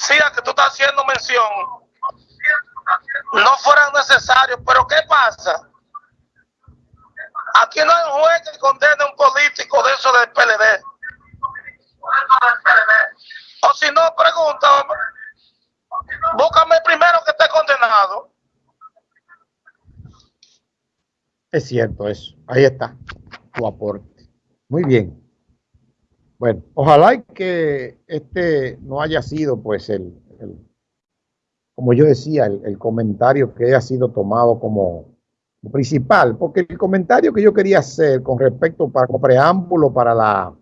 policías que tú estás haciendo mención no fueran necesarios, pero ¿qué pasa? Aquí no hay un juez que condene a un político de eso del PLD. O si no, pregunta, búscame primero que esté condenado. Es cierto eso. Ahí está tu aporte. Muy bien. Bueno, ojalá que este no haya sido, pues, el, como yo decía, el, comentario que haya sido tomado como principal, porque el comentario que yo quería hacer con respecto para como preámbulo para la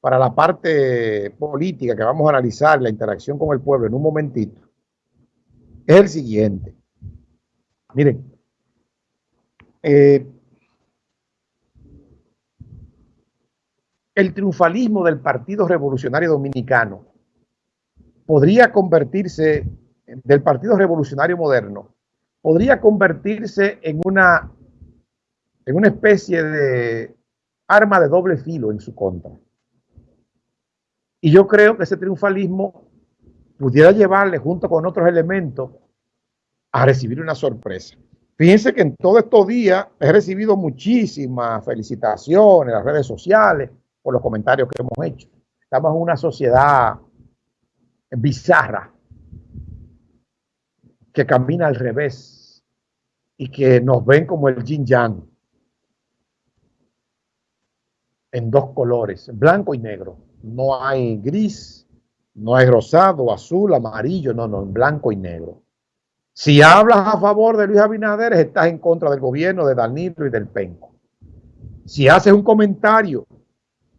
para la parte política que vamos a analizar, la interacción con el pueblo en un momentito, es el siguiente. Miren, eh, el triunfalismo del Partido Revolucionario Dominicano podría convertirse, del Partido Revolucionario Moderno, podría convertirse en una, en una especie de arma de doble filo en su contra. Y yo creo que ese triunfalismo pudiera llevarle junto con otros elementos a recibir una sorpresa. Fíjense que en todos estos días he recibido muchísimas felicitaciones en las redes sociales por los comentarios que hemos hecho. Estamos en una sociedad bizarra que camina al revés y que nos ven como el yin yang en dos colores, blanco y negro. No hay gris, no hay rosado, azul, amarillo, no, no, en blanco y negro. Si hablas a favor de Luis Abinader, estás en contra del gobierno de Danilo y del Penco. Si haces un comentario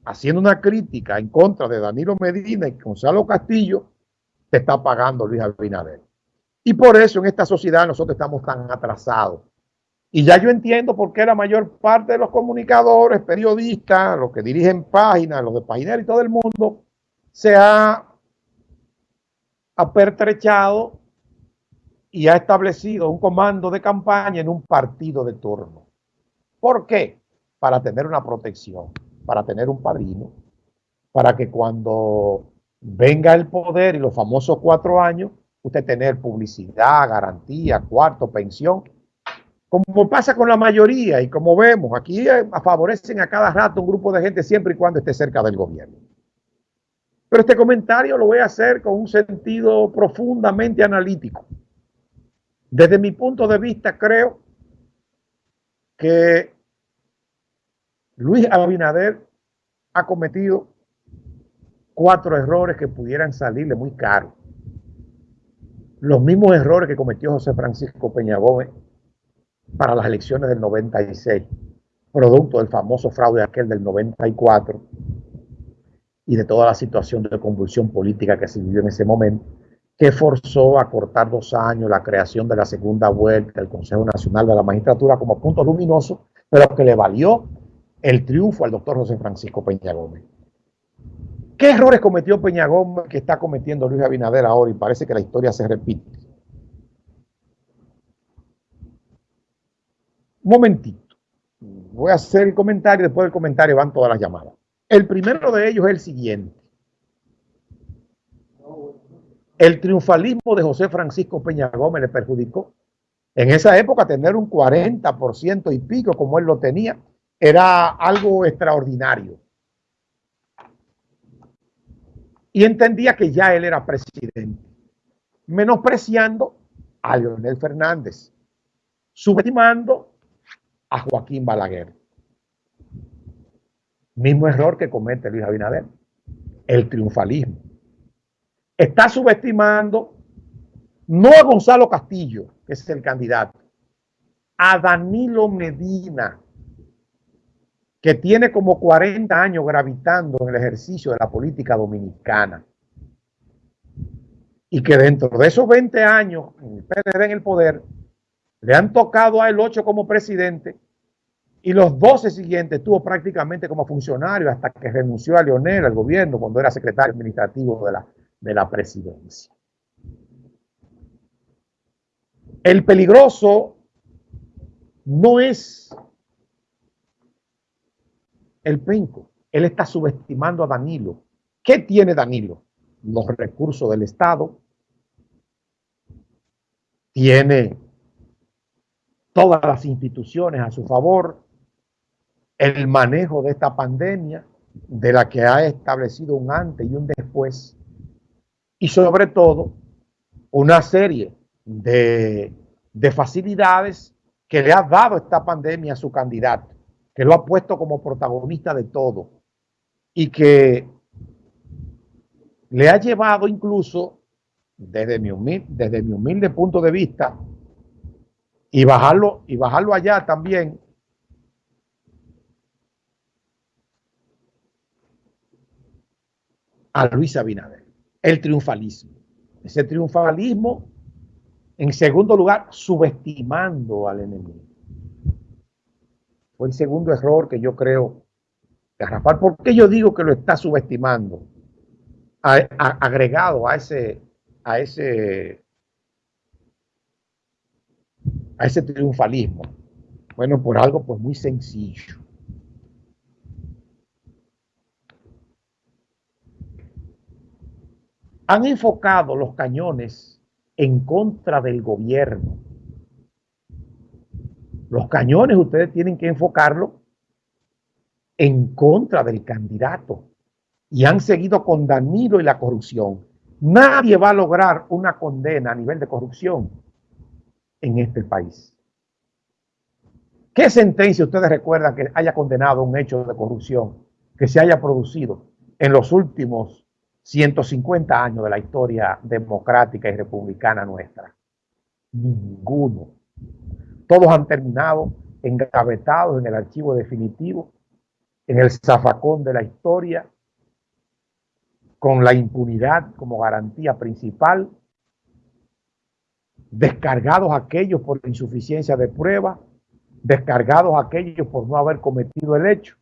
haciendo una crítica en contra de Danilo Medina y Gonzalo Castillo, te está pagando Luis Abinader. Y por eso en esta sociedad nosotros estamos tan atrasados. Y ya yo entiendo por qué la mayor parte de los comunicadores, periodistas, los que dirigen páginas, los de Paginero y todo el mundo, se ha apertrechado y ha establecido un comando de campaña en un partido de turno. ¿Por qué? Para tener una protección, para tener un padrino, para que cuando venga el poder y los famosos cuatro años, usted tener publicidad, garantía, cuarto, pensión como pasa con la mayoría y como vemos, aquí eh, favorecen a cada rato un grupo de gente siempre y cuando esté cerca del gobierno. Pero este comentario lo voy a hacer con un sentido profundamente analítico. Desde mi punto de vista, creo que Luis Abinader ha cometido cuatro errores que pudieran salirle muy caro. Los mismos errores que cometió José Francisco Peña Gómez para las elecciones del 96, producto del famoso fraude aquel del 94 y de toda la situación de convulsión política que se vivió en ese momento, que forzó a cortar dos años la creación de la segunda vuelta del Consejo Nacional de la Magistratura como punto luminoso, pero que le valió el triunfo al doctor José Francisco Peña Gómez. ¿Qué errores cometió Peña Gómez que está cometiendo Luis Abinader ahora y parece que la historia se repite? Momentito. Voy a hacer el comentario, después del comentario van todas las llamadas. El primero de ellos es el siguiente. El triunfalismo de José Francisco Peña Gómez le perjudicó. En esa época tener un 40% y pico como él lo tenía era algo extraordinario. Y entendía que ya él era presidente, menospreciando a Leonel Fernández, subestimando a Joaquín Balaguer. Mismo error que comete Luis Abinader, el triunfalismo. Está subestimando no a Gonzalo Castillo, que es el candidato, a Danilo Medina, que tiene como 40 años gravitando en el ejercicio de la política dominicana. Y que dentro de esos 20 años, el en el poder, le han tocado a él ocho como presidente y los 12 siguientes estuvo prácticamente como funcionario hasta que renunció a Leonel al gobierno cuando era secretario administrativo de la, de la presidencia. El peligroso no es el penco. Él está subestimando a Danilo. ¿Qué tiene Danilo? los recursos del Estado, tiene todas las instituciones a su favor, el manejo de esta pandemia, de la que ha establecido un antes y un después, y sobre todo una serie de, de facilidades que le ha dado esta pandemia a su candidato, que lo ha puesto como protagonista de todo y que le ha llevado incluso, desde mi humilde, desde mi humilde punto de vista, y bajarlo, y bajarlo allá también, a Luis Abinader, el triunfalismo. Ese triunfalismo en segundo lugar, subestimando al enemigo. Fue el segundo error que yo creo de Rafael. ¿Por qué yo digo que lo está subestimando? agregado a ese, a ese, a ese triunfalismo. Bueno, por algo pues muy sencillo. Han enfocado los cañones en contra del gobierno. Los cañones ustedes tienen que enfocarlo en contra del candidato. Y han seguido con Danilo y la corrupción. Nadie va a lograr una condena a nivel de corrupción en este país. ¿Qué sentencia ustedes recuerdan que haya condenado un hecho de corrupción que se haya producido en los últimos 150 años de la historia democrática y republicana nuestra. Ninguno. Todos han terminado engavetados en el archivo definitivo, en el zafacón de la historia, con la impunidad como garantía principal, descargados aquellos por insuficiencia de prueba, descargados aquellos por no haber cometido el hecho,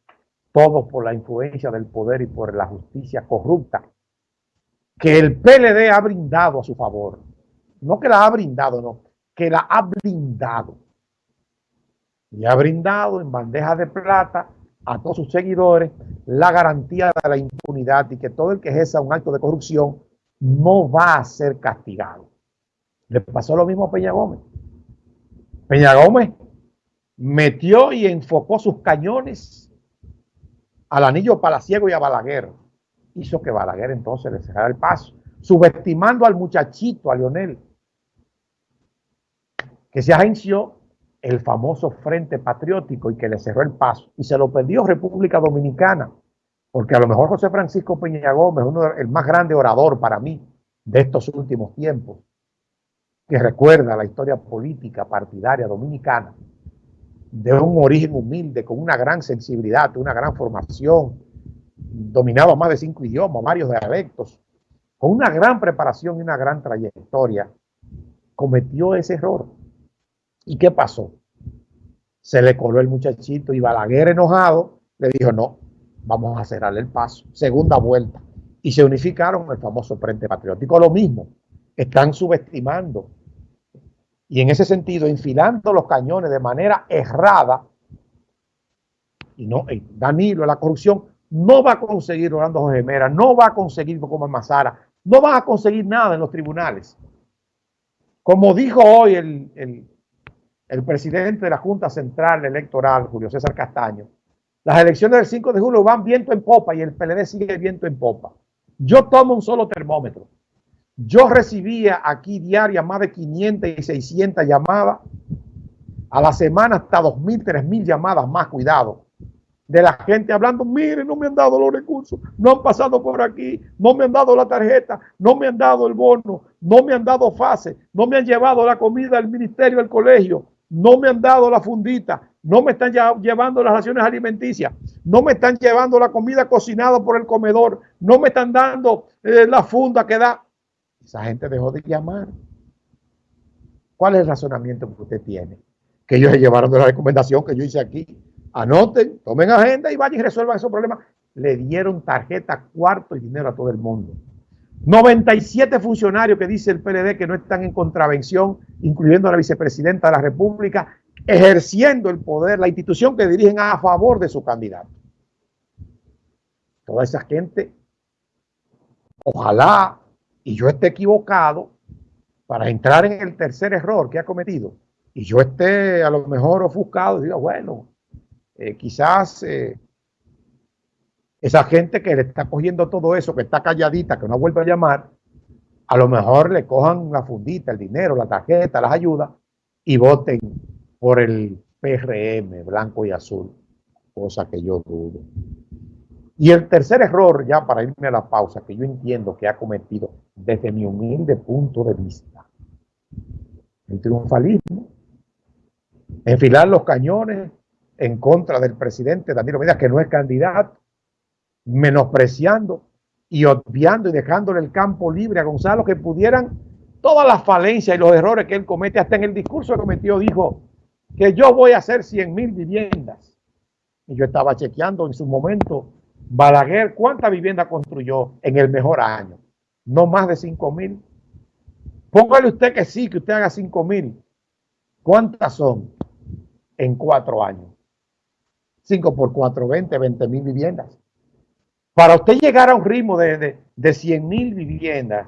todos por la influencia del poder y por la justicia corrupta que el PLD ha brindado a su favor. No que la ha brindado, no, que la ha blindado. Y ha brindado en bandeja de plata a todos sus seguidores la garantía de la impunidad y que todo el que ejerza un acto de corrupción no va a ser castigado. Le pasó lo mismo a Peña Gómez. Peña Gómez metió y enfocó sus cañones al anillo palaciego y a Balaguer hizo que Balaguer entonces le cerrara el paso, subestimando al muchachito, a Lionel, que se agenció el famoso Frente Patriótico y que le cerró el paso. Y se lo perdió República Dominicana, porque a lo mejor José Francisco Peña Gómez, uno el más grande orador para mí de estos últimos tiempos, que recuerda la historia política partidaria dominicana, de un origen humilde, con una gran sensibilidad, una gran formación, dominaba más de cinco idiomas, varios dialectos, con una gran preparación y una gran trayectoria, cometió ese error. ¿Y qué pasó? Se le coló el muchachito y Balaguer enojado le dijo, no, vamos a cerrarle el paso. Segunda vuelta. Y se unificaron el famoso Frente Patriótico. Lo mismo, están subestimando y en ese sentido enfilando los cañones de manera errada. Y no, Danilo, la corrupción no va a conseguir Orlando Jorge Mera, no va a conseguir como Mazara, no va a conseguir nada en los tribunales. Como dijo hoy el, presidente de la Junta Central Electoral, Julio César Castaño, las elecciones del 5 de julio van viento en popa y el PLD sigue viento en popa. Yo tomo un solo termómetro. Yo recibía aquí diaria más de 500 y 600 llamadas. A la semana hasta 2.000, 3.000 llamadas más, cuidado de la gente hablando, mire, no me han dado los recursos, no han pasado por aquí, no me han dado la tarjeta, no me han dado el bono, no me han dado fase, no me han llevado la comida del ministerio del colegio, no me han dado la fundita, no me están llevando las raciones alimenticias, no me están llevando la comida cocinada por el comedor, no me están dando eh, la funda que da. Esa gente dejó de llamar. ¿Cuál es el razonamiento que usted tiene? Que ellos se llevaron de la recomendación que yo hice aquí Anoten, tomen agenda y vayan y resuelvan esos problemas. Le dieron tarjeta, cuarto y dinero a todo el mundo. 97 funcionarios que dice el PLD que no están en contravención, incluyendo a la vicepresidenta de la República, ejerciendo el poder, la institución que dirigen a favor de su candidato. Toda esa gente ojalá y yo esté equivocado para entrar en el tercer error que ha cometido y yo esté a lo mejor ofuscado y diga, bueno, eh, quizás eh, esa gente que le está cogiendo todo eso, que está calladita, que no vuelve a llamar, a lo mejor le cojan la fundita, el dinero, la tarjeta, las ayudas y voten por el PRM, blanco y azul, cosa que yo dudo. Y el tercer error, ya para irme a la pausa, que yo entiendo que ha cometido desde mi humilde punto de vista, el triunfalismo, enfilar los cañones en contra del presidente Danilo Medina, que no es candidato, menospreciando y obviando y dejándole el campo libre a Gonzalo, que pudieran todas las falencias y los errores que él comete, hasta en el discurso que cometió, dijo que yo voy a hacer 100 mil viviendas. Y yo estaba chequeando en su momento, Balaguer, ¿cuántas viviendas construyó en el mejor año? No más de 5 mil. Póngale usted que sí, que usted haga 5 mil. ¿Cuántas son en cuatro años? 5 por 4, 20, 20 mil viviendas. Para usted llegar a un ritmo de, de, 100 mil viviendas,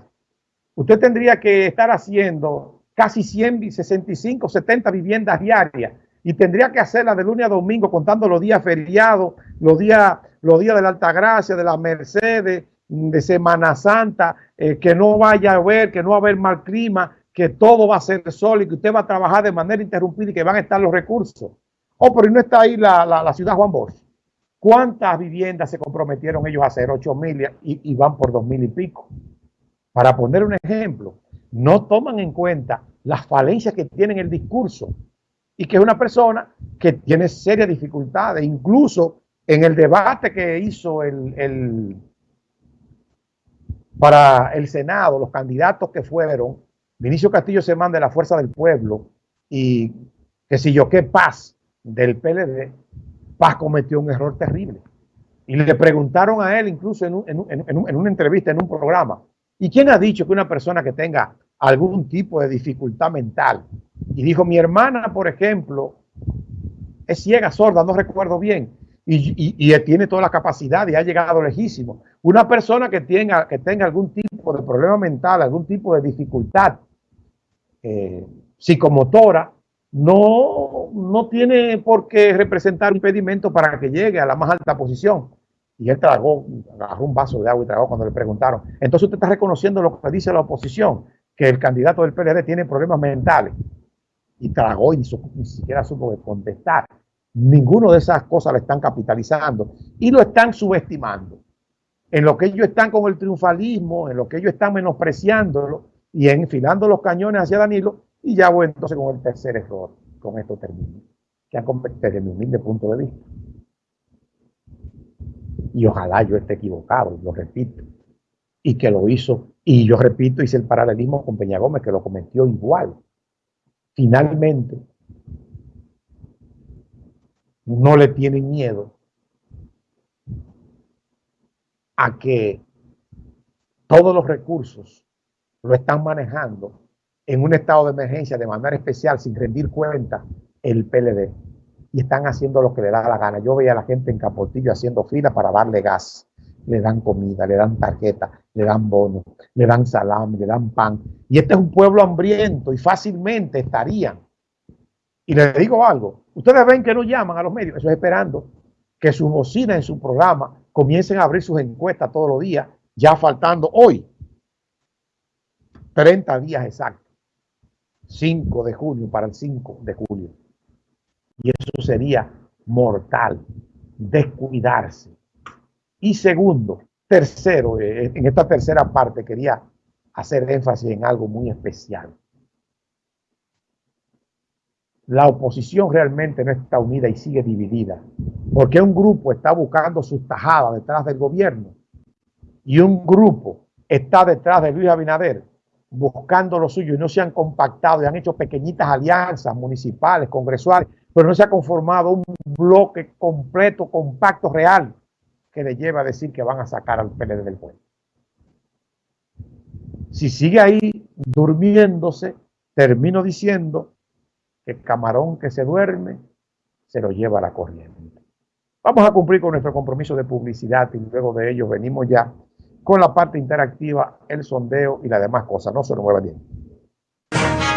usted tendría que estar haciendo casi 100, 65, 70 viviendas diarias y tendría que hacerla de lunes a domingo contando los días feriados, los días, los días de la Altagracia, de la Mercedes, de Semana Santa, eh, que no vaya a haber, que no va a haber mal clima, que todo va a ser sol y que usted va a trabajar de manera interrumpida y que van a estar los recursos. Oh, pero no está ahí la, la ciudad Juan Bosch. ¿Cuántas viviendas se comprometieron ellos a hacer? 8 mil y, van por dos mil y pico. Para poner un ejemplo, no toman en cuenta las falencias que tiene el discurso y que es una persona que tiene serias dificultades. Incluso en el debate que hizo el, para el Senado, los candidatos que fueron, Vinicio Castillo se manda de la Fuerza del Pueblo y que si yo qué paz del PLD, Paz cometió un error terrible. Y le preguntaron a él, incluso en, una entrevista, en un programa, ¿y quién ha dicho que una persona que tenga algún tipo de dificultad mental? Y dijo, mi hermana, por ejemplo, es ciega, sorda, no recuerdo bien, y, tiene toda la capacidad y ha llegado lejísimo. Una persona que tenga, que tenga algún tipo de problema mental, algún tipo de dificultad eh, psicomotora, no, no tiene por qué representar un impedimento para que llegue a la más alta posición. Y él tragó, agarró un vaso de agua y tragó cuando le preguntaron. Entonces usted está reconociendo lo que dice la oposición, que el candidato del PLD tiene problemas mentales. Y tragó y ni, siquiera supo contestar. Ninguno de esas cosas le están capitalizando y lo están subestimando. En lo que ellos están con el triunfalismo, en lo que ellos están menospreciándolo y enfilando los cañones hacia Danilo, y ya voy entonces con el tercer error, con esto termino, que ha convertido desde mi humilde punto de vista. Y ojalá yo esté equivocado, lo repito, y que lo hizo, y yo repito, hice el paralelismo con Peña Gómez, que lo cometió igual. Finalmente, no le tienen miedo a que todos los recursos lo están manejando en un estado de emergencia de manera especial sin rendir cuenta el PLD y están haciendo lo que le da la gana. Yo veía a la gente en Capotillo haciendo fila para darle gas. Le dan comida, le dan tarjeta, le dan bonos, le dan salami, le dan pan. Y este es un pueblo hambriento y fácilmente estarían. Y les digo algo, ustedes ven que no llaman a los medios, eso es esperando que sus bocinas en su programa comiencen a abrir sus encuestas todos los días, ya faltando hoy 30 días exactos 5 de junio para el 5 de julio. Y eso sería mortal, descuidarse. Y segundo, tercero, eh, en esta tercera parte quería hacer énfasis en algo muy especial. La oposición realmente no está unida y sigue dividida, porque un grupo está buscando sus tajadas detrás del gobierno y un grupo está detrás de Luis Abinader buscando lo suyo y no se han compactado y han hecho pequeñitas alianzas municipales, congresuales, pero no se ha conformado un bloque completo, compacto, real, que le lleva a decir que van a sacar al PLD del pueblo. Si sigue ahí durmiéndose, termino diciendo que el camarón que se duerme se lo lleva a la corriente. Vamos a cumplir con nuestro compromiso de publicidad y luego de ello venimos ya con la parte interactiva, el sondeo y las demás cosas. No se lo muevan bien.